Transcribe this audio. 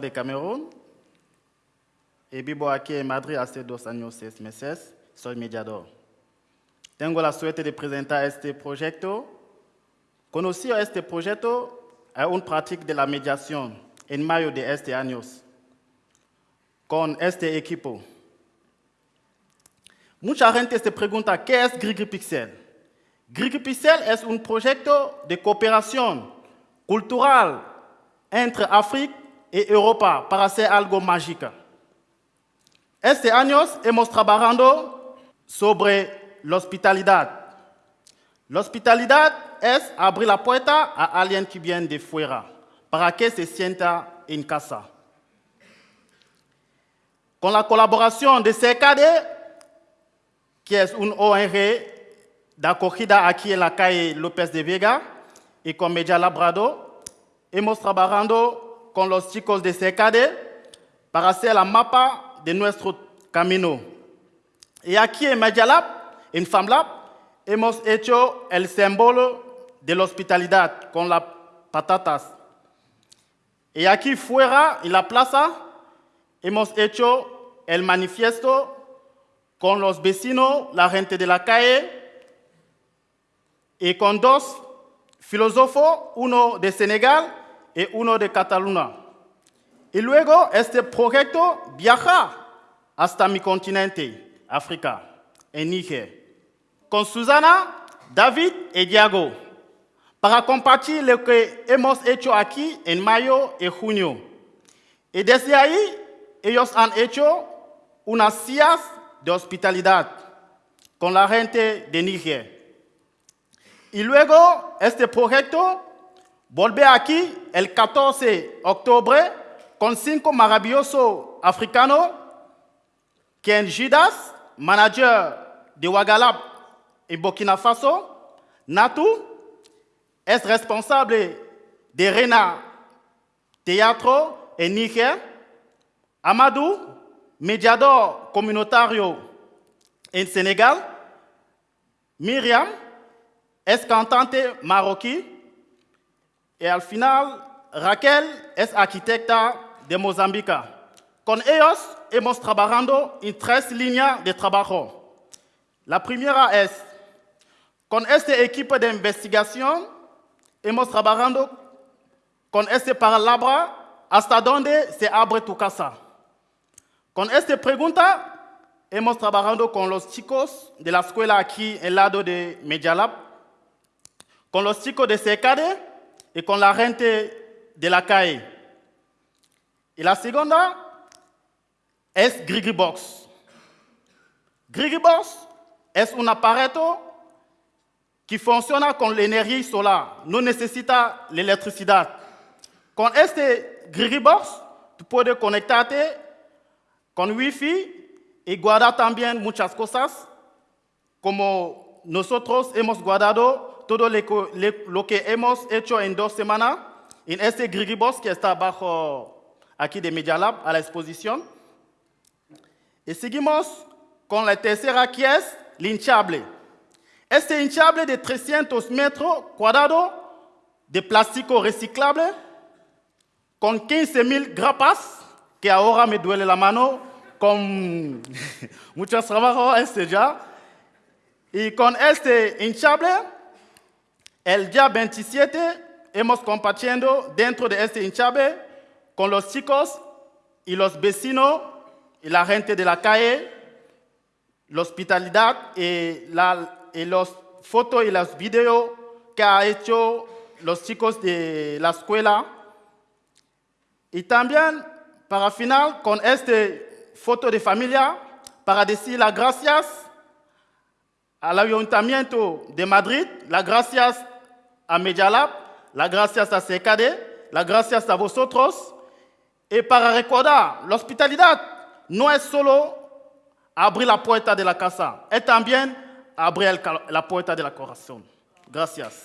de Camerún y vivo aquí en Madrid hace dos años, seis meses. Soy mediador. Tengo la suerte de presentar este proyecto. Conocí este proyecto a un práctica de la mediación en mayo de este año con este equipo. Mucha gente se pregunta, ¿qué es GrigiPixel? GrigiPixel es un proyecto de cooperación cultural entre África y Europa para hacer algo mágico. Este año hemos trabajado sobre la hospitalidad. La hospitalidad es abrir la puerta a alguien que viene de fuera para que se sienta en casa. Con la colaboración de CKD, que es un ONG de acogida aquí en la calle López de Vega, y con Media Labrado, hemos trabajado con los chicos de CKD para hacer la mapa de nuestro camino. Y aquí en Media Lab, en FAMLab, hemos hecho el símbolo de la hospitalidad con las patatas. Y aquí fuera, en la plaza, hemos hecho el manifiesto con los vecinos, la gente de la calle, y con dos filósofos, uno de Senegal y uno de Cataluña. Y luego este proyecto viaja hasta mi continente, África, en Níger, con Susana, David y Diego, para compartir lo que hemos hecho aquí en mayo y junio. Y desde ahí, ellos han hecho unas sillas de hospitalidad con la gente de Níger. Y luego este proyecto Bolbe aqui, el 14 de outubro, com cinco maravilhoso africano, Ken Gidas, manager de Wagalab em Burkina Faso, Natu, é responsable de Rena Teatro en Niger, Amadou, mediador comunitário em Senegal, Miriam, ex-cantante marroquim, y al final Raquel es arquitecta de Mozambique. Con ellos hemos trabajado en tres líneas de trabajo. La primera es, con este equipo de investigación, hemos trabajado con este palabra hasta donde se abre tu casa. Con esta pregunta, hemos trabajado con los chicos de la escuela aquí en lado de Medialab, con los chicos de Secade y con la gente de la calle. Y la segunda es GrigiBox. GrigiBox es un aparato que funciona con la energía solar, no necesita la electricidad. Con este GrigiBox, tú puedes conectarte con Wi-Fi y guardar también muchas cosas, como nosotros hemos guardado todo lo que hemos hecho en dos semanas en este Grigibos que está bajo aquí de Media Lab a la exposición. Y seguimos con la tercera que es hinchable. Este hinchable de 300 metros cuadrados de plástico reciclable con 15.000 grapas que ahora me duele la mano con muchos trabajos este ya. Y con este hinchable, el día 27 hemos compartiendo dentro de este hinchable con los chicos y los vecinos y la gente de la calle, la hospitalidad y, la, y las fotos y los videos que ha hecho los chicos de la escuela. Y también para final, con esta foto de familia, para decir las gracias al Ayuntamiento de Madrid, las gracias a Medialab, las gracias a CKD, las gracias a vosotros, y para recordar, la hospitalidad no es solo abrir la puerta de la casa, es también abrir la puerta del corazón. Gracias.